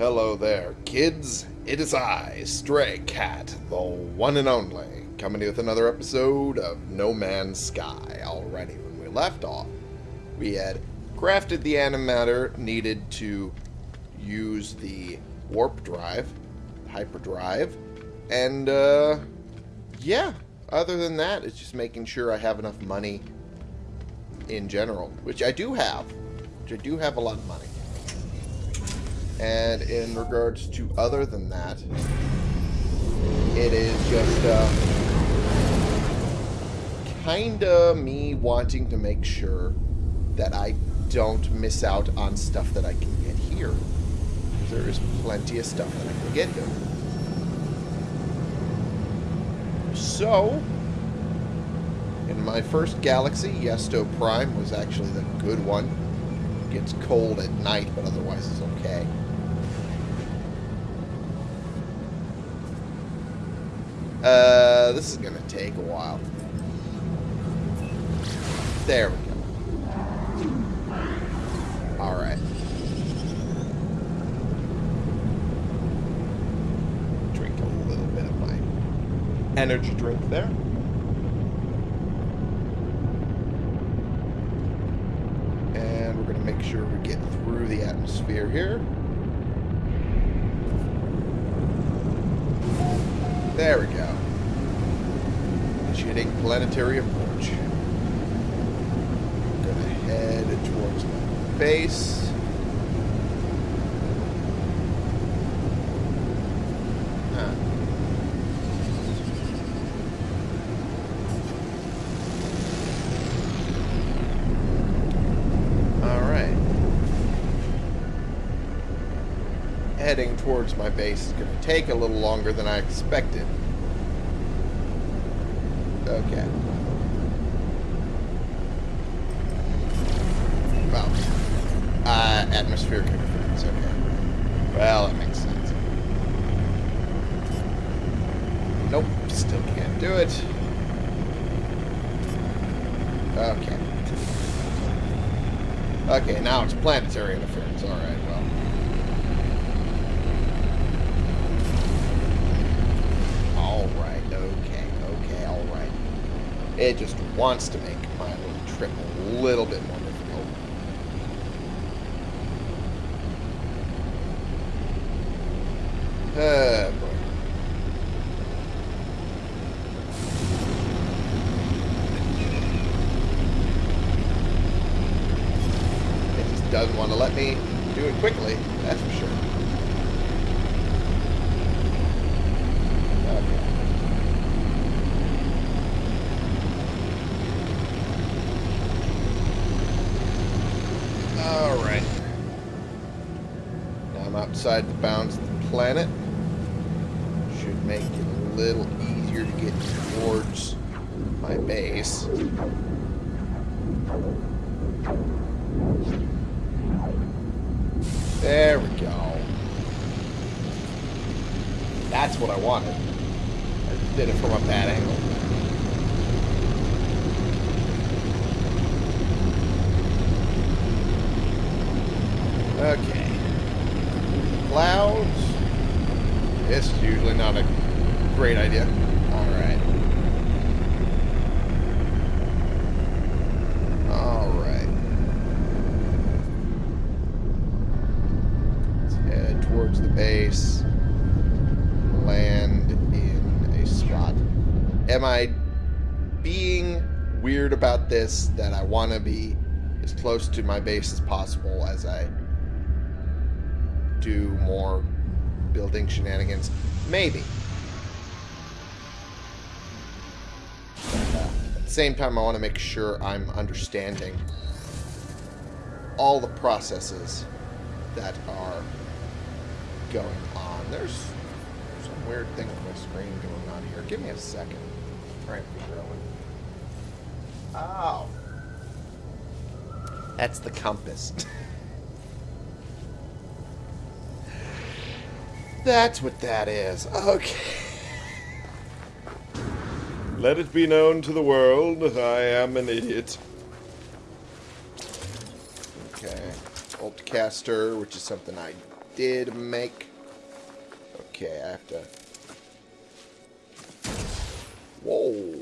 Hello there, kids. It is I, Stray Cat, the one and only, coming with another episode of No Man's Sky. Alrighty, when we left off, we had crafted the antimatter needed to use the warp drive, hyperdrive, and, uh, yeah, other than that, it's just making sure I have enough money in general, which I do have, which I do have a lot of money. And in regards to other than that, it is just uh, kind of me wanting to make sure that I don't miss out on stuff that I can get here. There is plenty of stuff that I can get here. So, in my first galaxy, Yesto Prime was actually the good one. It gets cold at night, but otherwise it's okay. Uh, this is gonna take a while. There we go. Alright. Drink a little bit of my energy drink there. And we're gonna make sure we get through the atmosphere here. There we go. Initiating planetary approach. Gonna head towards my base. Huh. Alright. Heading towards my base is going to take a little longer than I expected. Okay. Well, uh, atmospheric interference, okay. Well, that makes sense. Nope, still can't do it. Okay. Okay, now it's planetary interference. Alright, well. Alright, okay, okay, alright. It just wants to make my little trip a little bit more difficult. Uh, boy. It just doesn't want to let me do it quickly, that's for sure. Okay. Alright. Now The bounds of the planet. Should make it a little easier to get towards my base. There we go. That's what I wanted. I did it from a bad angle. Okay. Clouds. This is usually not a great idea. Alright. Alright. Let's head towards the base. Land in a spot. Am I being weird about this that I want to be as close to my base as possible as I do more building shenanigans? Maybe. At the same time, I want to make sure I'm understanding all the processes that are going on. There's some weird thing with my screen going on here. Give me a second. Try and figure out what... Oh. That's the compass. That's what that is. Okay. Let it be known to the world I am an idiot. Okay. Boltcaster, which is something I did make... Okay, I have to... Whoa.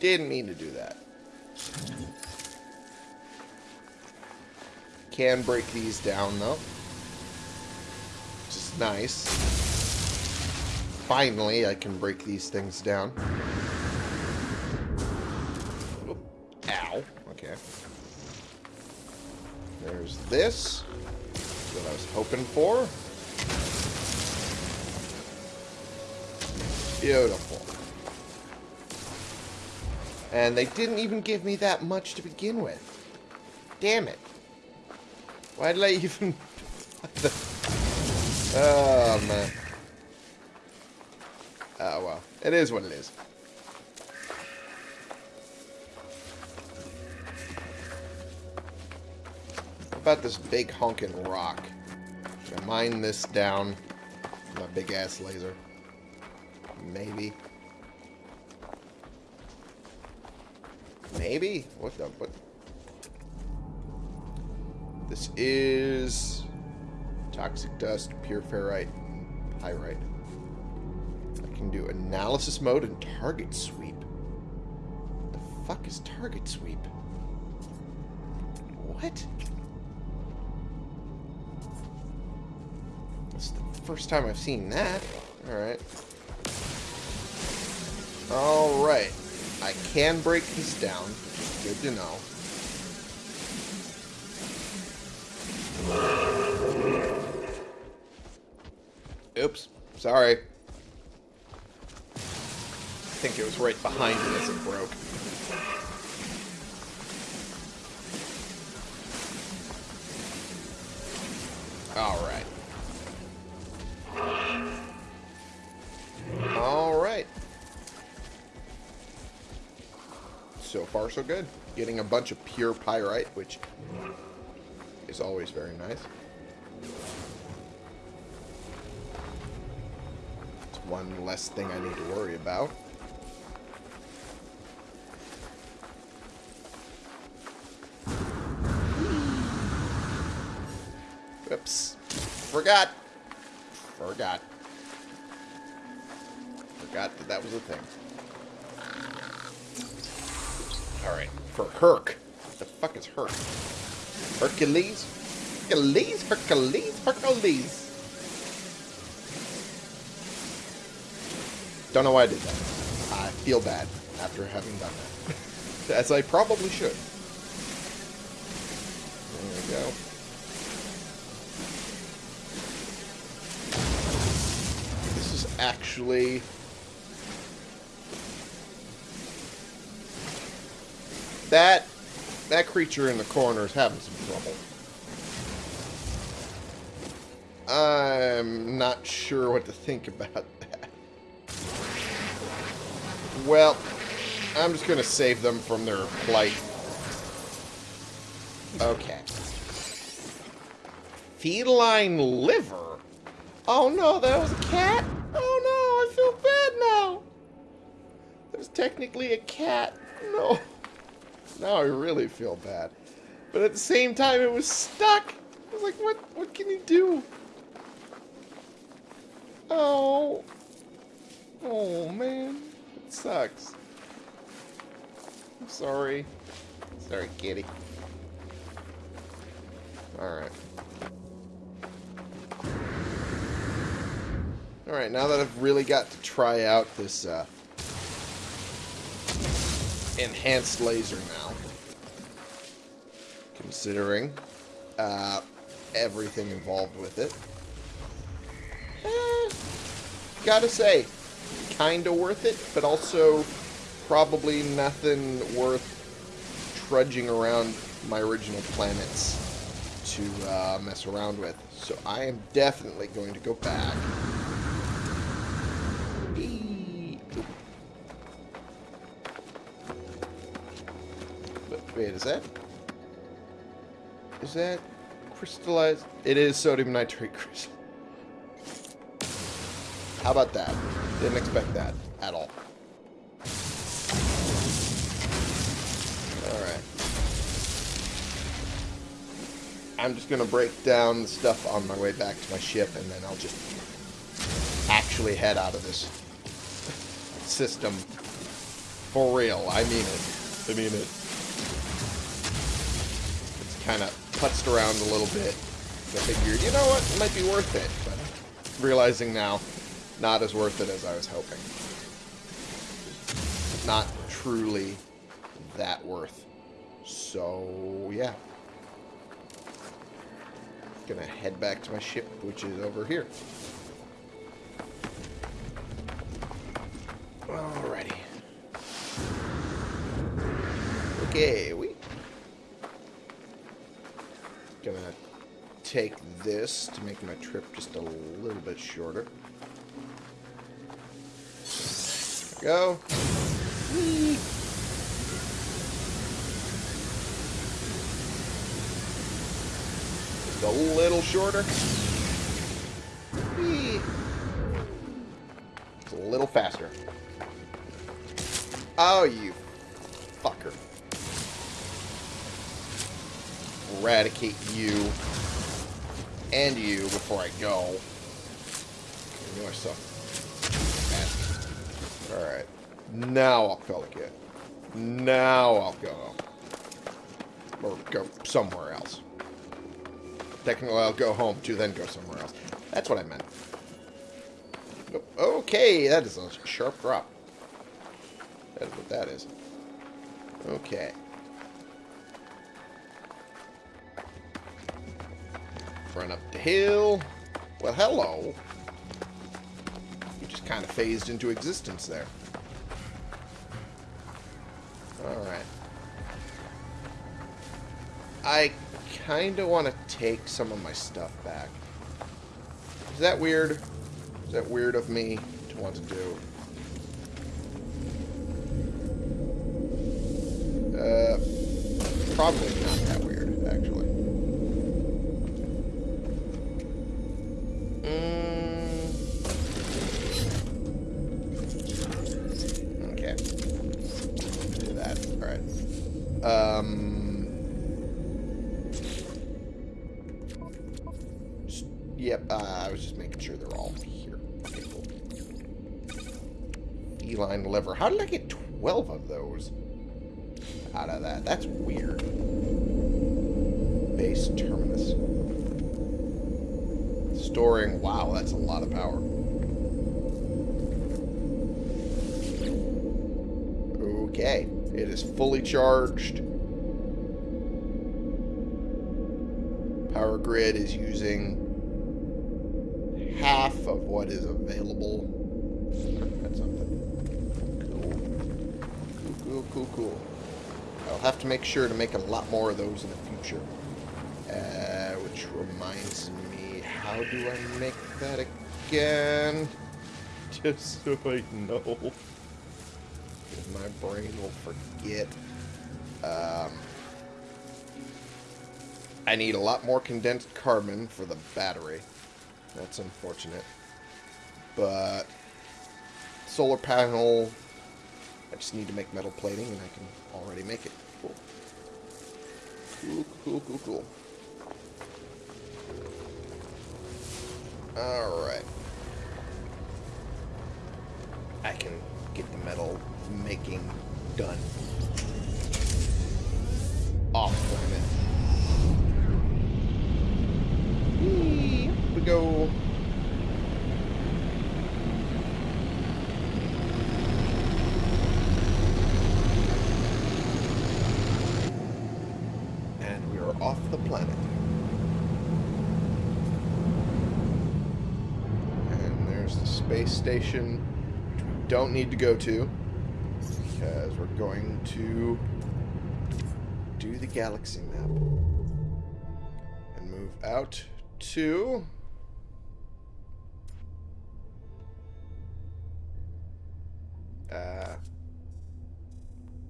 Didn't mean to do that. Can break these down, though. Nice. Finally, I can break these things down. Ow. Okay. There's this. What I was hoping for. Beautiful. And they didn't even give me that much to begin with. Damn it. Why did I even... oh, man. Oh, well. It is what it is. How about this big honking rock? I mine this down? With my big-ass laser. Maybe. Maybe? What the... What? This is... Toxic dust, pure ferrite, pyrite. I can do analysis mode and target sweep. The fuck is target sweep? What? Is the first time I've seen that. Alright. Alright. I can break this down, good to know. Oops. Sorry. I think it was right behind me as it broke. Alright. Alright. So far, so good. Getting a bunch of pure pyrite, which is always very nice. One less thing I need to worry about. Oops. Forgot. Forgot. Forgot that that was a thing. Alright. For Herc. What the fuck is Herc? Hercules? Hercules? Hercules? Hercules? Don't know why I did that. I feel bad after having done that. As I probably should. There we go. This is actually... That that creature in the corner is having some trouble. I'm not sure what to think about. Well, I'm just going to save them from their plight. Okay. Feline liver? Oh no, that was a cat? Oh no, I feel bad now. Was technically a cat. No. Now I really feel bad. But at the same time, it was stuck. I was like, what, what can you do? Oh. Oh, man. Sucks. I'm sorry. Sorry, kitty. Alright. Alright, now that I've really got to try out this, uh, enhanced laser now. Considering uh, everything involved with it. Eh, gotta say, kinda worth it, but also probably nothing worth trudging around my original planets to uh, mess around with. So I am definitely going to go back Wait, is that... Is that crystallized? It is sodium nitrate crystal. How about that? Didn't expect that at all. Alright. I'm just going to break down the stuff on my way back to my ship, and then I'll just actually head out of this system. For real. I mean it. I mean it. It's kind of putzed around a little bit. I figured, you know what, it might be worth it. But realizing now, not as worth it as I was hoping. Not truly that worth. So, yeah. Gonna head back to my ship, which is over here. Alrighty. Okay, we gonna take this to make my trip just a little bit shorter. Go. Whee! Just a little shorter. Whee! It's a little faster. Oh, you fucker. Eradicate you and you before I go. I knew. Alright. Now I'll Pelican. it. Now I'll go. Or go somewhere else. Technically, I'll go home to then go somewhere else. That's what I meant. Okay, that is a sharp drop. That is what that is. Okay. Run up the hill. Well, hello. Kind of phased into existence there. Alright. I kind of want to take some of my stuff back. Is that weird? Is that weird of me to want to do? Uh, probably not that weird, How did I get 12 of those? out of that. That's weird. Base terminus. Storing. Wow, that's a lot of power. Okay. It is fully charged. Power grid is using half of what is available. That's something. Cool. Cool. I'll have to make sure to make a lot more of those in the future. Uh, which reminds me, how do I make that again? Just so I know. My brain will forget. Um, I need a lot more condensed carbon for the battery. That's unfortunate. But solar panel I just need to make metal plating and I can already make it. Cool. Cool, cool, cool, cool. Alright. I can get the metal making done. Off planet. Up we go. And we are off the planet. And there's the space station, which we don't need to go to, because we're going to do the galaxy map. And move out to... Uh,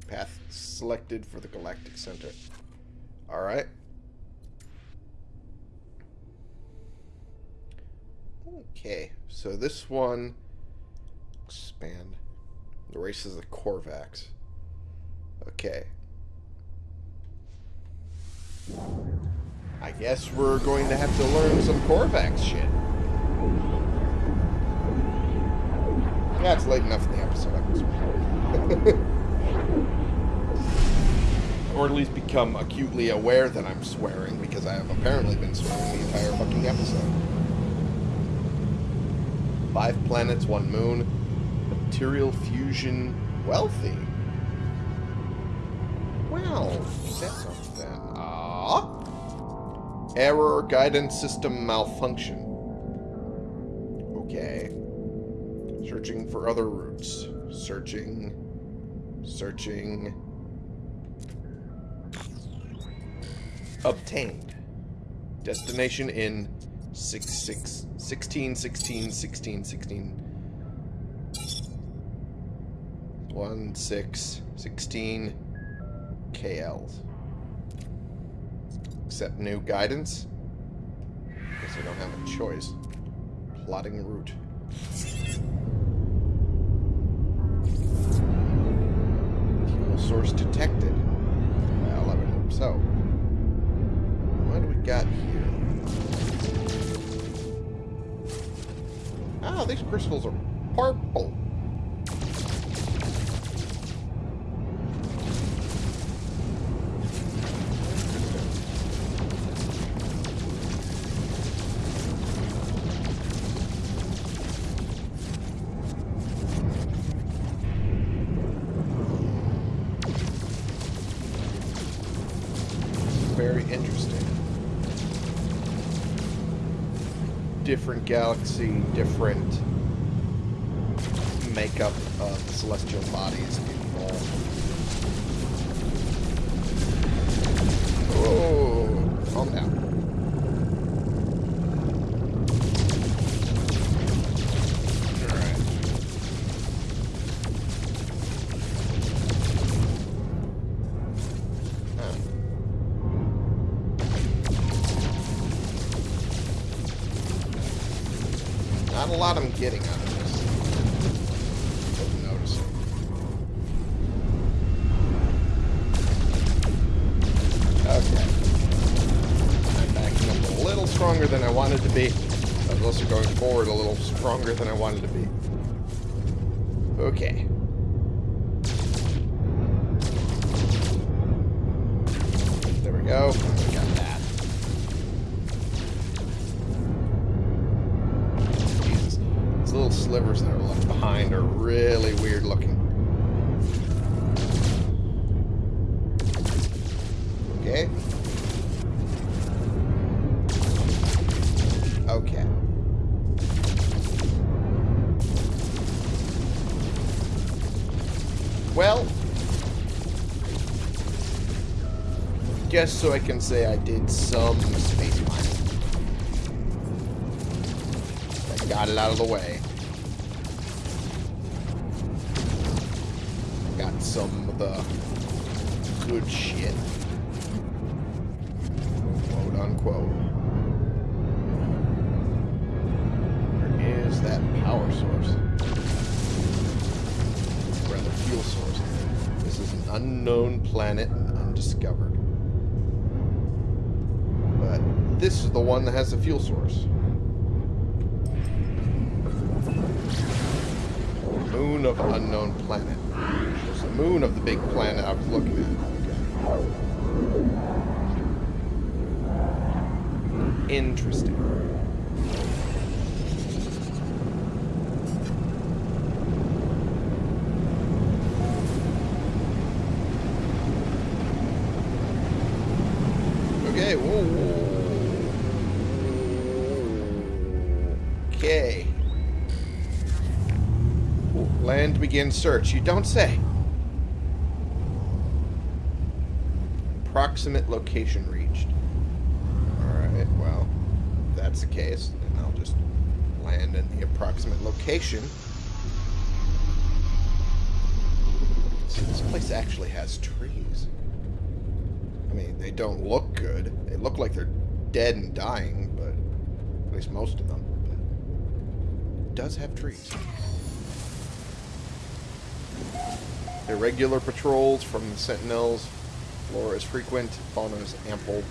path selected for the Galactic Center. Alright. Okay, so this one expand the race is the Korvax. Okay. I guess we're going to have to learn some Korvax shit. Yeah, it's late enough in the episode. or at least become acutely aware that I'm swearing, because I have apparently been swearing the entire fucking episode. Five planets, one moon. Material fusion wealthy. Well, that's something. Ah. Error guidance system malfunction. Okay. Searching for other routes. Searching. Searching. Obtained. Destination in 6, 6, 16, 16, 16, 16. 1, 6, 16 KLs. Accept new guidance. Guess I don't have a choice. Plotting route. Fuel source detected. Well, I would hope so. What do we got here? Oh, these crystals are purple. Different galaxy, different makeup of celestial bodies involved. Oh, calm down. Guess so I can say I did some space mining. I got it out of the way. Got some of the good shit. Quote unquote. Where is that power source? Or Rather, fuel source. This is an unknown planet and undiscovered. But this is the one that has the fuel source. Moon of unknown planet. It's the moon of the big planet I was looking at. Interesting. Begin search. You don't say. Approximate location reached. Alright, well, that's the case, then I'll just land in the approximate location. See, this place actually has trees. I mean, they don't look good. They look like they're dead and dying, but at least most of them. But it does have trees. Irregular patrols from the Sentinels. Flora is frequent. Fauna is ample.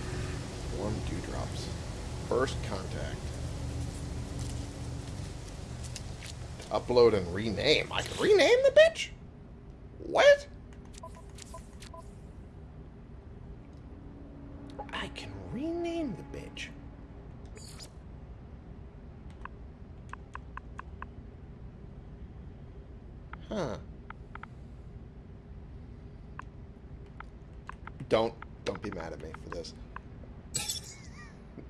Warm dewdrops. First contact. Upload and rename. I can rename the bitch? What? I can rename the bitch. Huh. Don't don't be mad at me for this.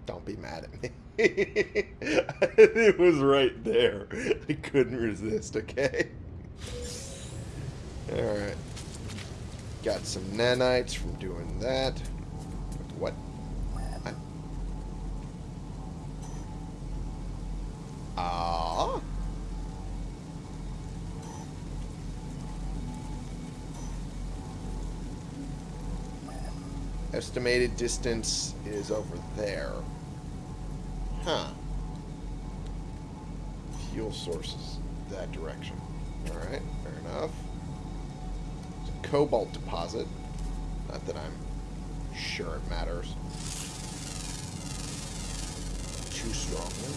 Don't be mad at me. it was right there. I couldn't resist, okay? Alright. Got some nanites from doing that. What? I... Ah. Estimated distance is over there. Huh. Fuel sources that direction. Alright, fair enough. It's a cobalt deposit. Not that I'm sure it matters. Too strongly.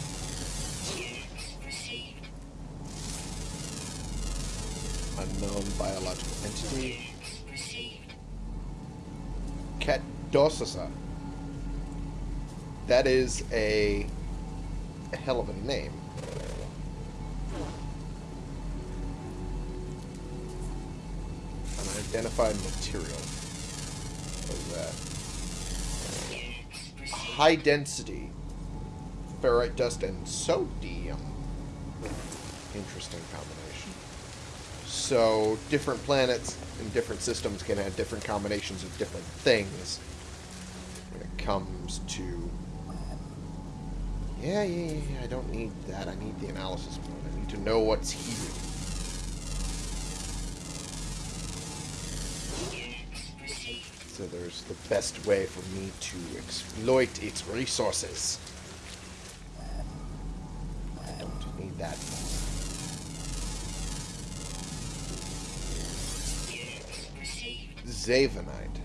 Unknown biological entity. Catdosasa. That is a, a hell of a name. Unidentified material. What is that? High density. Ferrite dust and sodium. Interesting combination. So, different planets and different systems can have different combinations of different things when it comes to... Yeah, yeah, yeah, I don't need that. I need the analysis point. I need to know what's here. So there's the best way for me to exploit its resources. I don't need that. Zavenite.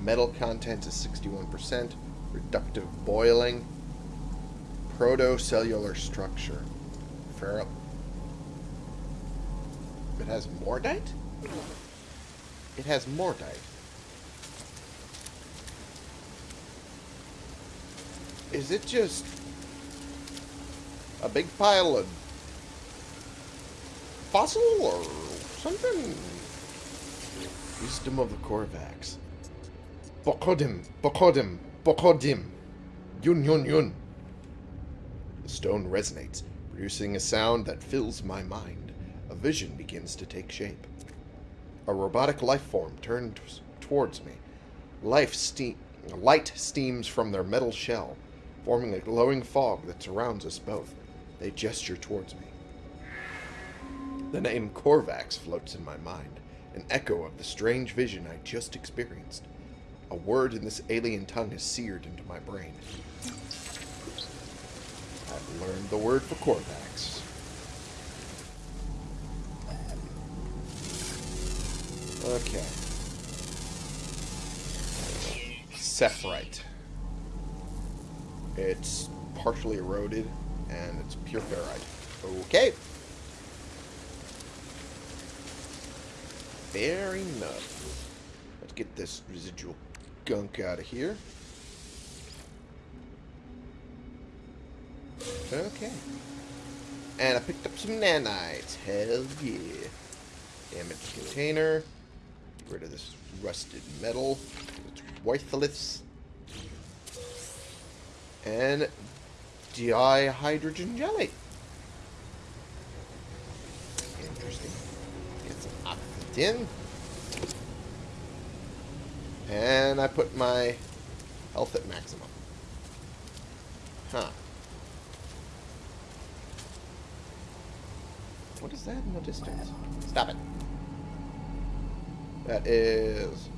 Metal content is 61%. Reductive boiling. Protocellular structure. Feral. It has mordite? It has mordite. Is it just a big pile of fossil or something? Wisdom of the Korvax. Bokodim, Bokodim, Bokodim. Yun, yun, yun. The stone resonates, producing a sound that fills my mind. A vision begins to take shape. A robotic life form turns towards me. Life steam, light steams from their metal shell, forming a glowing fog that surrounds us both. They gesture towards me. The name Korvax floats in my mind an echo of the strange vision I just experienced. A word in this alien tongue is seared into my brain. Learned the word for Korvax. Okay. Sephrite. It's partially eroded, and it's pure ferrite. Okay. Fair enough. Let's get this residual gunk out of here. Okay. And I picked up some nanites. Hell yeah. Damaged container. Get rid of this rusted metal. It's worthless. And dihydrogen jelly. Interesting. Get some oxygen. And I put my health at maximum. Huh. What is that in the distance? Stop it. That is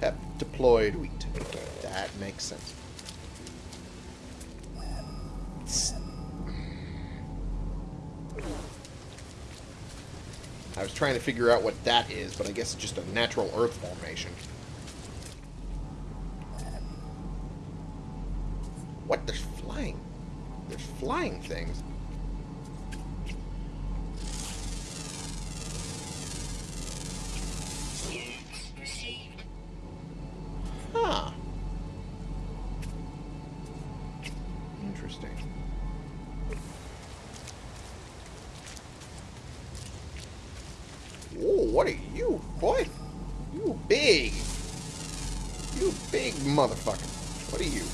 hep deployed wheat. That makes sense. I was trying to figure out what that is, but I guess it's just a natural earth formation. What? There's flying. There's flying things. Motherfucker. What are you?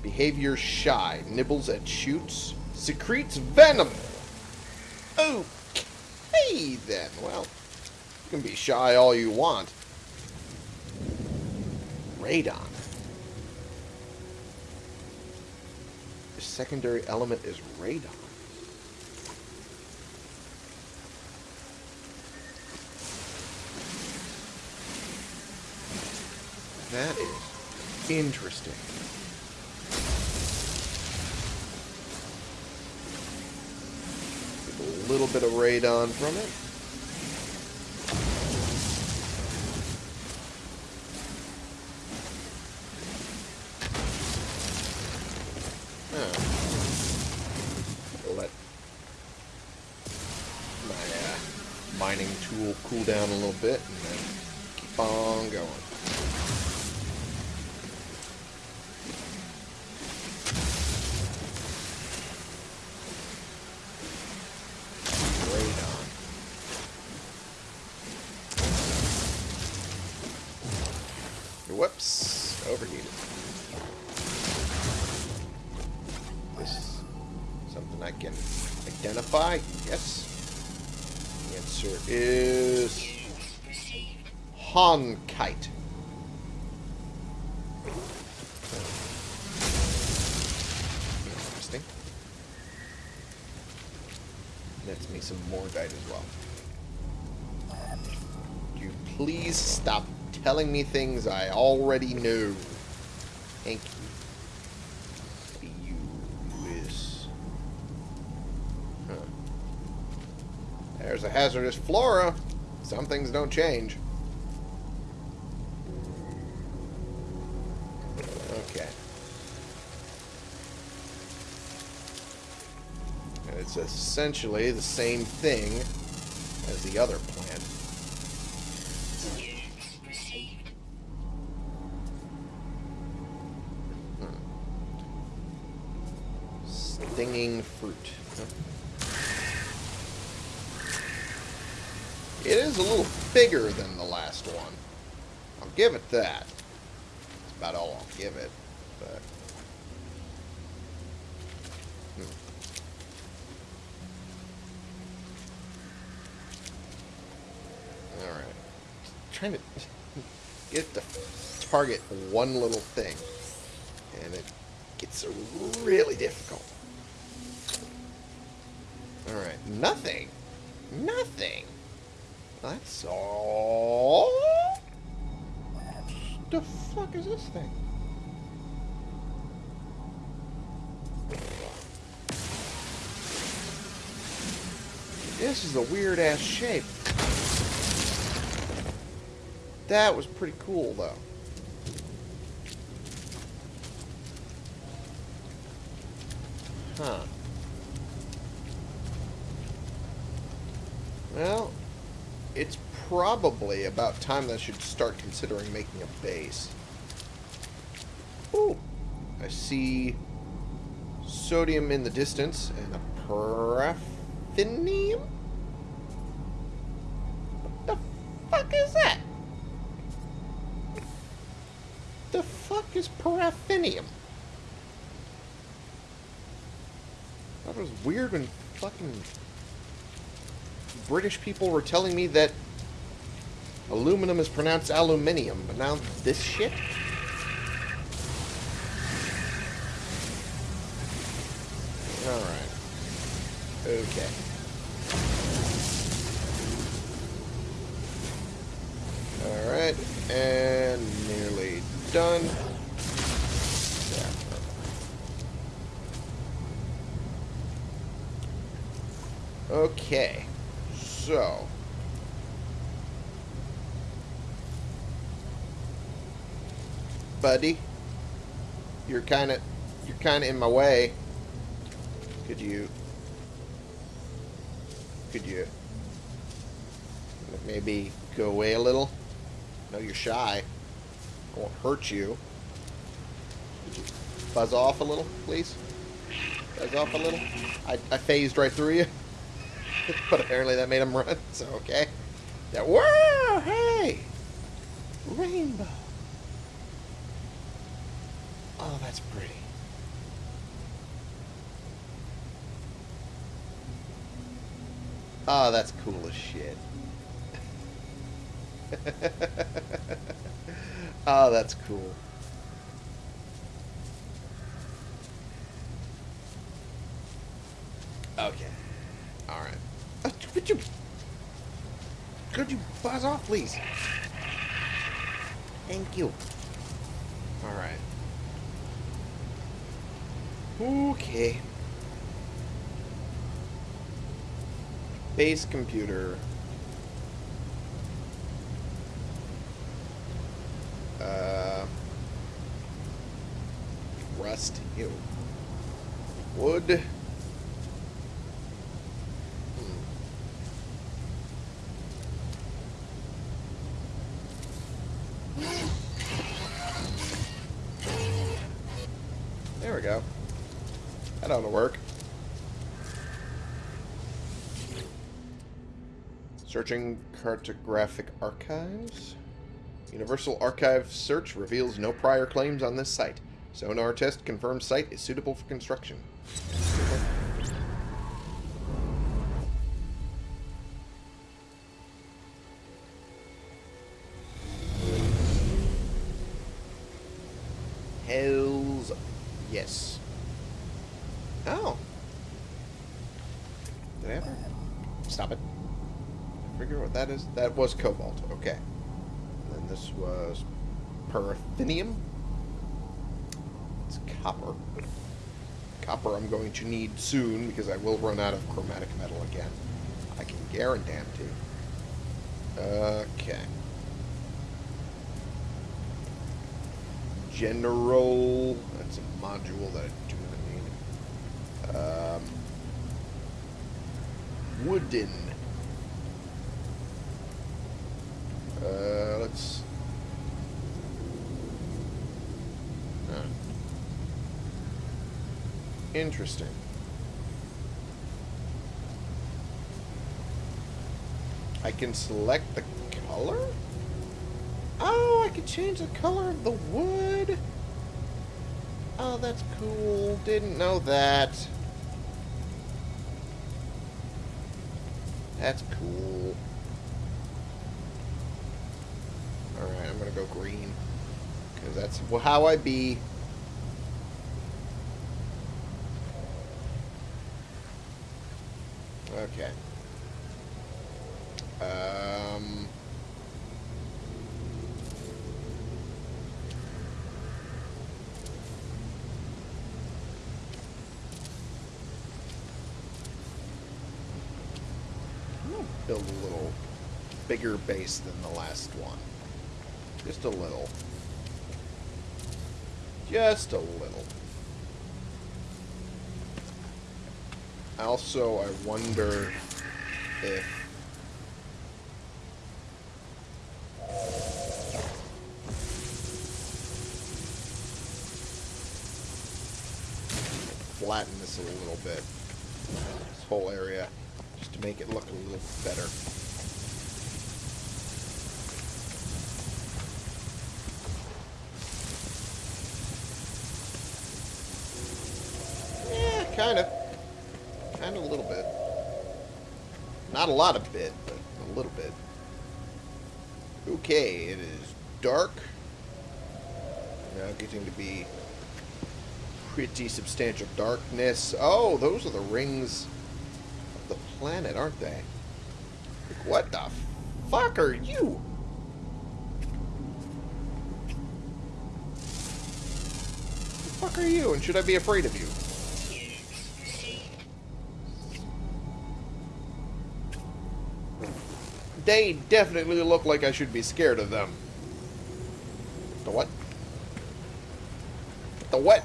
Behavior shy. Nibbles at shoots. Secretes venom. Okay, then. Well, you can be shy all you want. Radon. The secondary element is radon. That is interesting. Get a little bit of radon from it. Uh, mining tool cool down a little bit something I can identify. Yes. The answer is Honkite. Interesting. That's me some more dite as well. You please stop telling me things I already know? Thank you. Hazardous flora. Some things don't change. Okay. And it's essentially the same thing as the other bigger than the last one. I'll give it that. That's about all I'll give it. But hmm. all right, trying to get to target one little thing, and it gets really difficult. All right, nothing, nothing. That's all. The fuck is this thing? This is a weird ass shape. That was pretty cool though. Huh. Well, it's probably about time that I should start considering making a base. Ooh, I see sodium in the distance and a paraffinium. What the fuck is that? The fuck is paraffinium? That was weird when fucking British people were telling me that aluminum is pronounced aluminium, but now this shit? Alright. Okay. Alright, and nearly done. There. Okay. So. Buddy. You're kind of, you're kind of in my way. Could you, could you maybe go away a little? Know you're shy. I won't hurt you. You buzz off a little, please? Buzz off a little. I, I phased right through you. but apparently that made him run, so okay. Yeah, whoa, hey! Rainbow. Oh, that's pretty. Oh, that's cool as shit. oh, that's cool. Okay. Alright. Could you... Could you buzz off, please? Thank you. Alright. Okay. Base computer. Uh, rust. Ew. Wood. There we go. That ought to work. Searching cartographic archives. Universal Archive search reveals no prior claims on this site. Sonar test confirms site is suitable for construction. That is? That was cobalt. Okay. And then this was paraffinium. It's copper. Copper I'm going to need soon because I will run out of chromatic metal again. I can guarantee. Okay. General. That's a module that I do not need. Um, wooden. Uh, let's. Huh. Interesting. I can select the color? Oh, I can change the color of the wood? Oh, that's cool. Didn't know that. That's cool. Alright, I'm gonna go green. Because that's how I be. Okay. Um... I'm gonna build a little bigger base than the last one. Just a little. Just a little. Also, I wonder if... Flatten this a little bit. This whole area. To make it look a little better. Yeah, kind of. Kind of a little bit. Not a lot of bit, but a little bit. Okay, it is dark. Now getting to be pretty substantial darkness. Oh, those are the rings planet, aren't they? Like, what the fuck are you? The fuck are you, and should I be afraid of you? They definitely look like I should be scared of them. The what? The the. What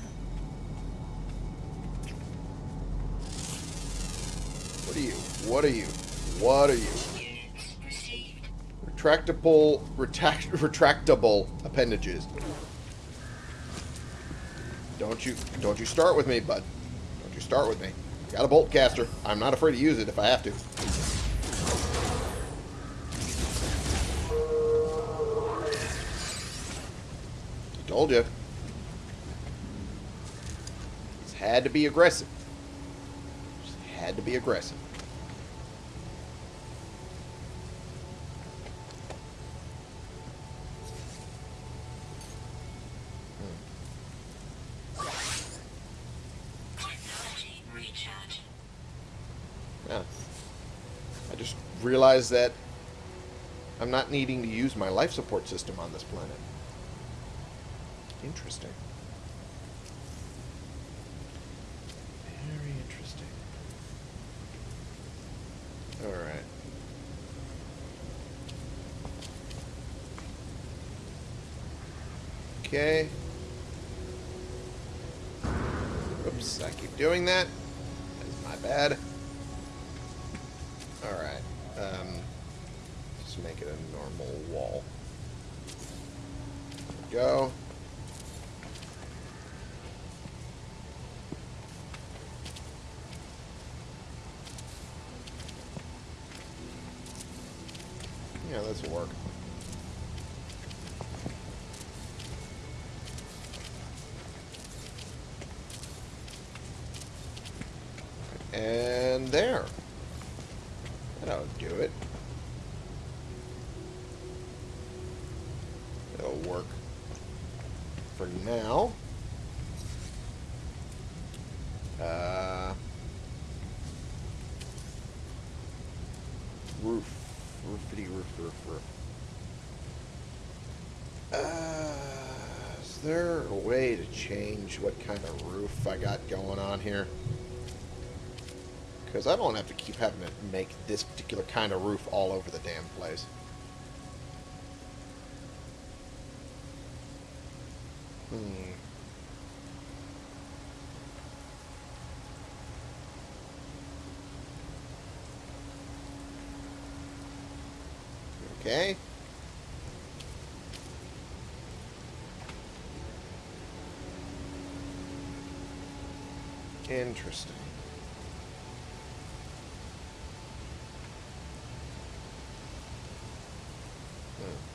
What are you? What are you? Retractable, retract, retractable appendages. Don't you, don't you start with me, bud. Don't you start with me. Got a Boltcaster. I'm not afraid to use it if I have to. Told you. It's had to be aggressive. Just had to be aggressive. Realized that I'm not needing to use my life support system on this planet. Interesting. Very interesting. Alright. Okay. Oops, I keep doing that. That's my bad. Alright. Um, just make it a normal wall. There we go. Yeah, this will work. And there. That'll do it. It'll work for now. Uh, roof. Roofity roof, roof, roof. Uh, is there a way to change what kind of roof I got going on here? Because I don't have to keep having to make this particular kind of roof all over the damn place. Hmm. Okay. Interesting. Hmm.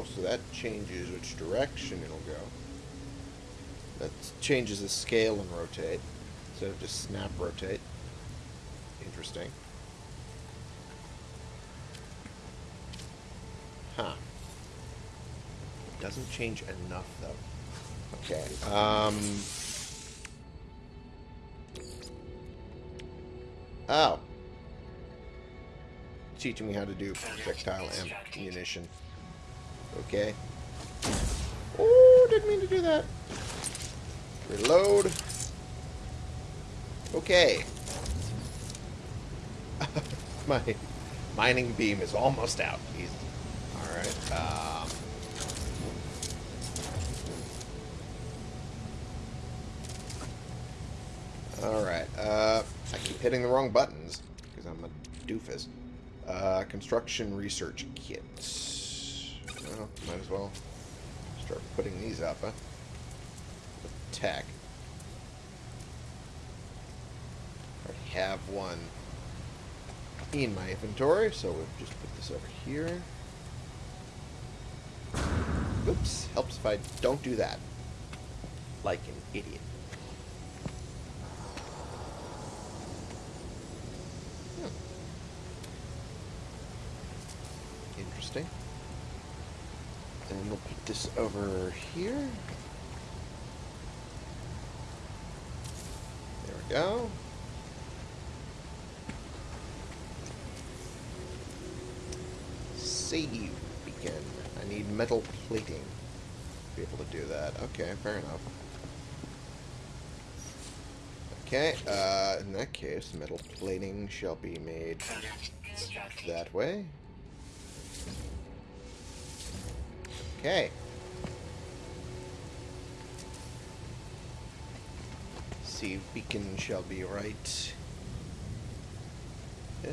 Oh, so that changes which direction it'll go. That changes the scale and rotate instead of just snap rotate. Interesting. Huh. Doesn't change enough though. Okay. Um. Oh. Teaching me how to do projectile ammunition. Okay. Oh, didn't mean to do that. Reload. Okay. My mining beam is almost out. He's alright. Um, alright. Uh, I keep hitting the wrong buttons because I'm a doofus. Uh, construction research kit. Well, might as well start putting these up, huh? Tech. I have one in my inventory, so we'll just put this over here. Oops, helps if I don't do that. Like an idiot. Hmm. Interesting. And we'll put this over here. There we go. Save beacon. I need metal plating to be able to do that. Okay, fair enough. Okay, uh, in that case, metal plating shall be made that way. Okay. See, beacon shall be right. Uh,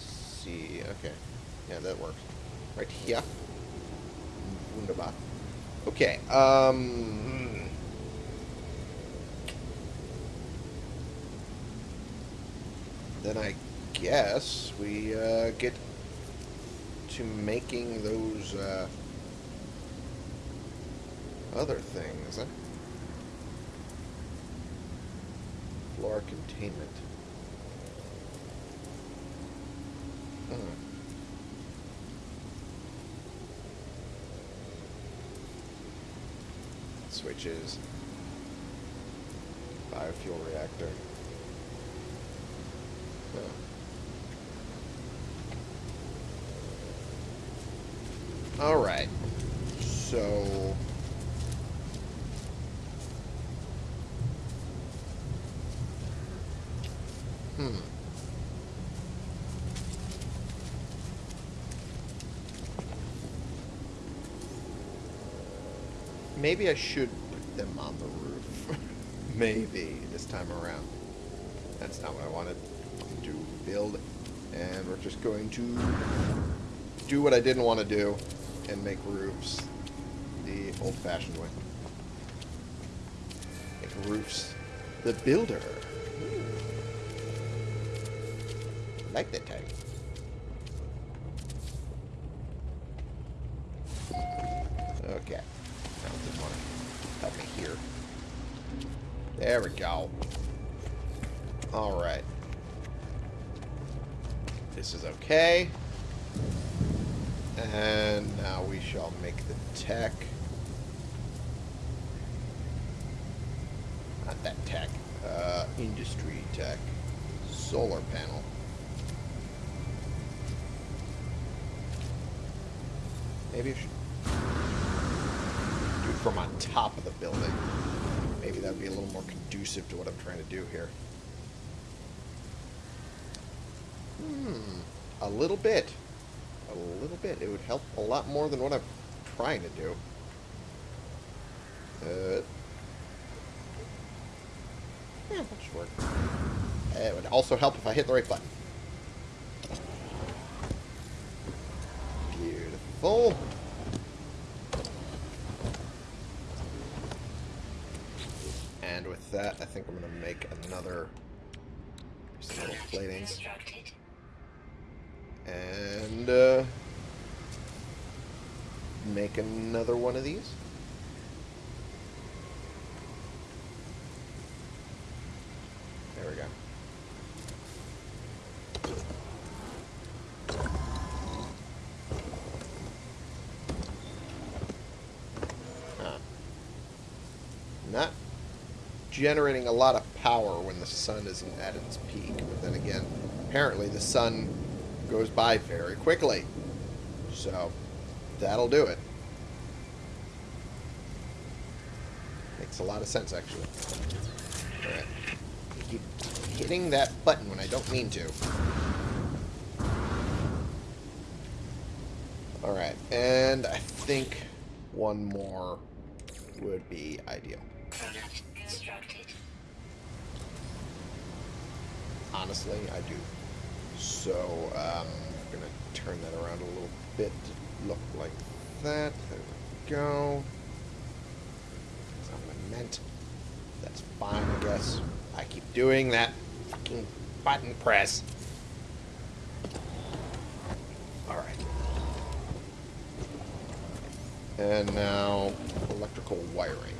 see, okay. Yeah, that works. Right here. Wunderbar. Okay, um... Then I guess we uh, get to making those uh, other things. Huh? Floor containment. Hmm. Switches. Biofuel reactor. Huh. Alright. So... Hmm. Maybe I should put them on the roof. Maybe this time around. That's not what I wanted to build. And we're just going to do what I didn't want to do and make roofs the old-fashioned way. Make roofs the builder. Just want to help me here. There we go. Alright. This is okay. And now we shall make the tech. Not that tech. Uh, industry tech. Solar panel. Maybe I should from on top of the building. Maybe that would be a little more conducive to what I'm trying to do here. Hmm. A little bit. A little bit. It would help a lot more than what I'm trying to do. Uh, yeah, that should work. It would also help if I hit the right button. Beautiful. And that, I think I'm going to make another little platings. And uh, make another one of these. There we go. Huh. Not generating a lot of power when the sun isn't at its peak. But then again, apparently the sun goes by very quickly. So, that'll do it. Makes a lot of sense, actually. Alright. Keep hitting that button when I don't mean to. Alright, and I think one more would be ideal. Honestly, I do. So, um, I'm going to turn that around a little bit to look like that. There we go. That's not what I meant. That's fine, I guess. I keep doing that fucking button press. Alright. And now, electrical wiring.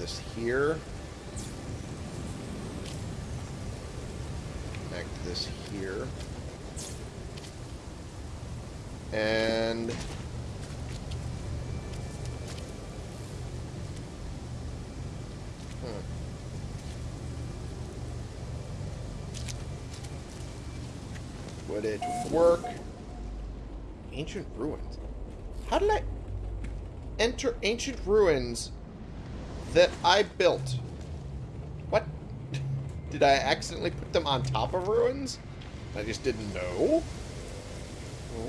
This here. Connect this here. And... Hmm. Would it work? Ancient ruins. How did I enter ancient ruins that I built. What? Did I accidentally put them on top of ruins? I just didn't know?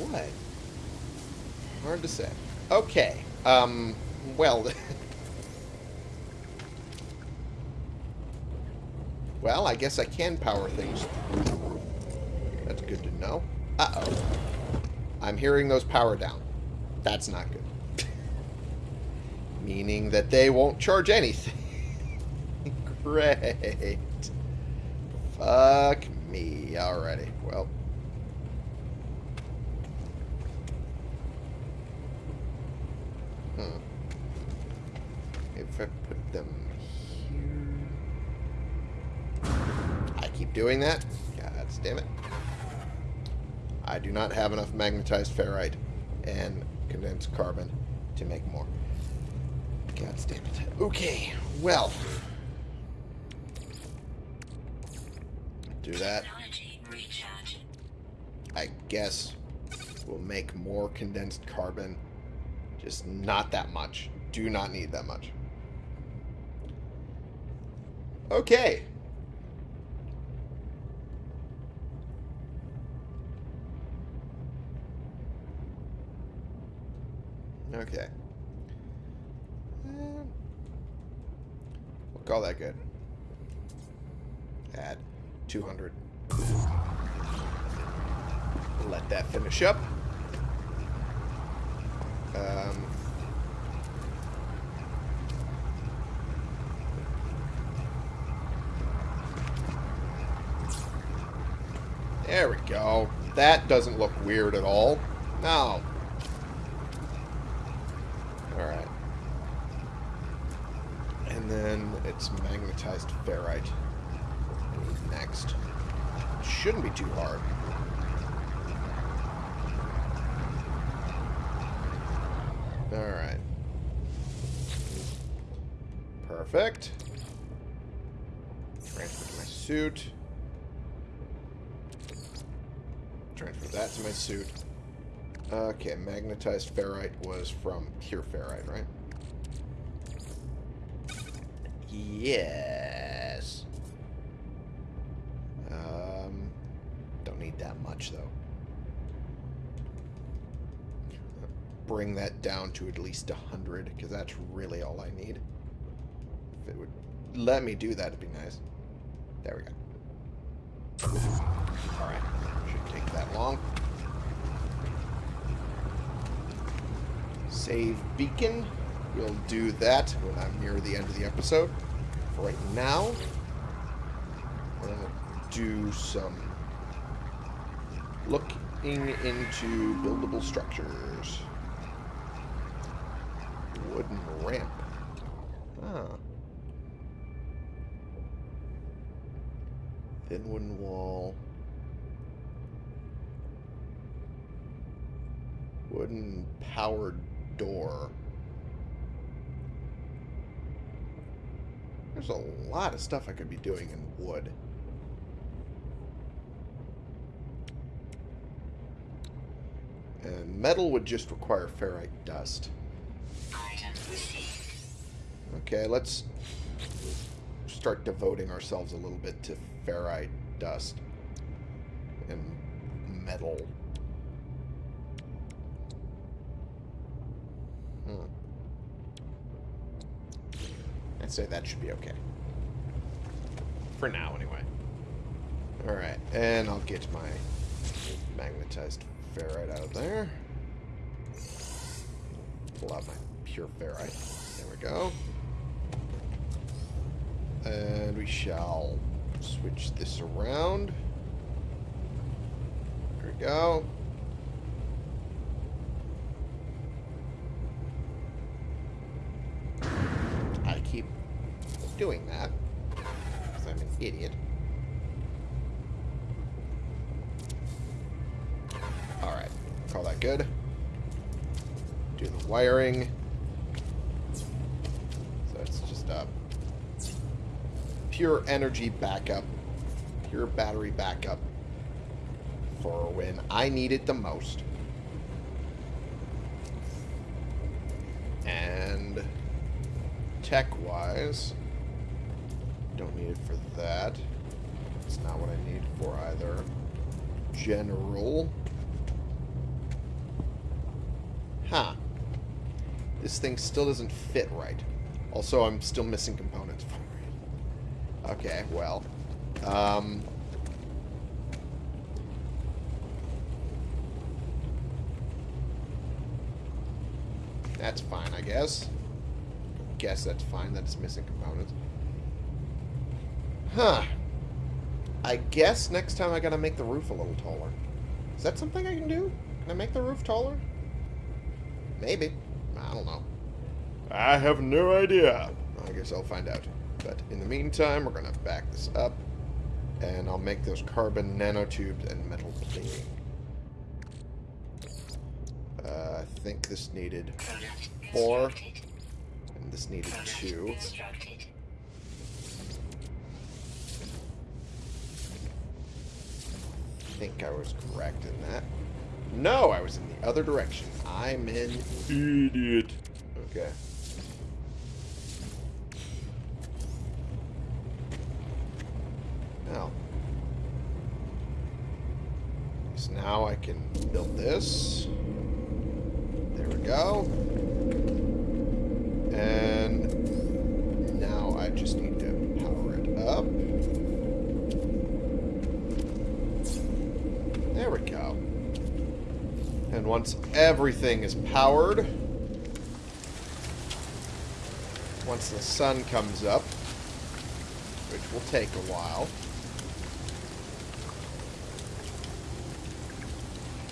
What? Hard to say. Okay. Um, well... well, I guess I can power things. That's good to know. Uh-oh. I'm hearing those power down. That's not good. Meaning that they won't charge anything. Great. Fuck me. Alrighty. Well. Hmm. If I put them here... I keep doing that? God damn it. I do not have enough magnetized ferrite and condensed carbon to make more. God damn it. Okay, well. Do that. I guess we'll make more condensed carbon. Just not that much. Do not need that much. Okay. Okay. Eh, we'll call that good. Add 200. Let that finish up. Um, there we go. That doesn't look weird at all. No. Alright. Then it's magnetized ferrite. Next. Shouldn't be too hard. Alright. Perfect. Transfer to my suit. Transfer that to my suit. Okay, magnetized ferrite was from pure ferrite, right? Yes. Um, don't need that much, though. Bring that down to at least 100, because that's really all I need. If it would let me do that, it'd be nice. There we go. Alright, shouldn't take that long. Save beacon. We'll do that when I'm near the end of the episode. For right now, I'm going to do some looking into buildable structures. Wooden ramp. Ah. Thin wooden wall. Wooden powered door. There's a lot of stuff I could be doing in wood. And metal would just require ferrite dust. Okay, let's start devoting ourselves a little bit to ferrite dust and metal. Hmm. I'd say that should be okay. For now, anyway. Alright, and I'll get my magnetized ferrite out of there. Pull out my pure ferrite. There we go. And we shall switch this around. There we go. I keep doing that. Because I'm an idiot. Alright. Call that good. Do the wiring. So it's just a pure energy backup. Pure battery backup. For when I need it the most. And tech-wise, don't need it for that. It's not what I need for either. General. Huh. This thing still doesn't fit right. Also, I'm still missing components for it. Okay, well. Um... That's fine, I guess. Guess that's fine that it's missing components. Huh. I guess next time I gotta make the roof a little taller. Is that something I can do? Can I make the roof taller? Maybe. I don't know. I have no idea. I guess I'll find out. But in the meantime, we're gonna back this up. And I'll make those carbon nanotubes and metal plating. Uh, I think this needed four. And this needed two. Think I was correct in that. No, I was in the other direction. I'm an idiot. Okay. Now. So now I can build this. There we go. And now I just need to power it up. There we go. And once everything is powered, once the sun comes up, which will take a while,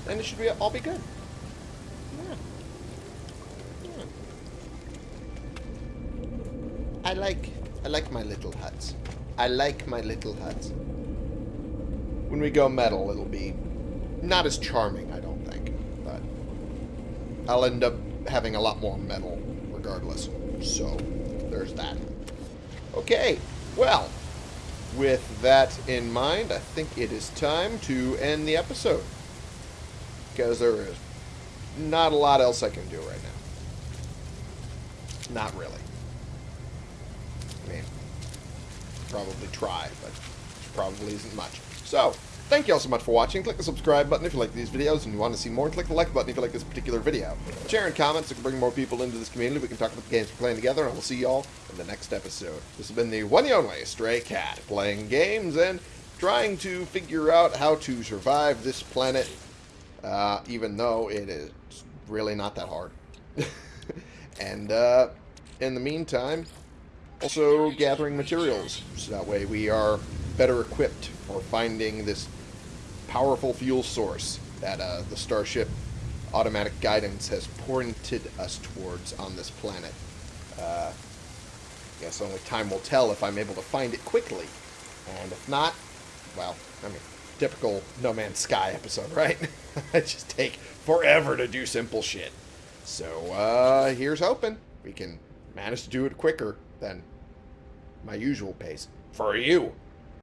then it should be all be good. I like I like my little huts. I like my little huts. When we go metal, it'll be not as charming, I don't I'll end up having a lot more metal regardless. So, there's that. Okay, well, with that in mind, I think it is time to end the episode. Because there is not a lot else I can do right now. Not really. I mean, probably try, but probably isn't much. So, thank you all so much for watching. Click the subscribe button if you like these videos and you want to see more. Click the like button if you like this particular video. Share and comments so we can bring more people into this community. We can talk about the games we're playing together, and we'll see you all in the next episode. This has been the one and only Stray Cat, playing games and trying to figure out how to survive this planet, uh, even though it is really not that hard. and uh, in the meantime, also gathering materials, so that way we are better equipped for finding this powerful fuel source that uh, the Starship automatic guidance has pointed us towards on this planet. Uh, guess only time will tell if I'm able to find it quickly. And if not, well, I mean, typical No Man's Sky episode, right? it just take forever to do simple shit. So, uh, here's hoping we can manage to do it quicker than my usual pace. For you.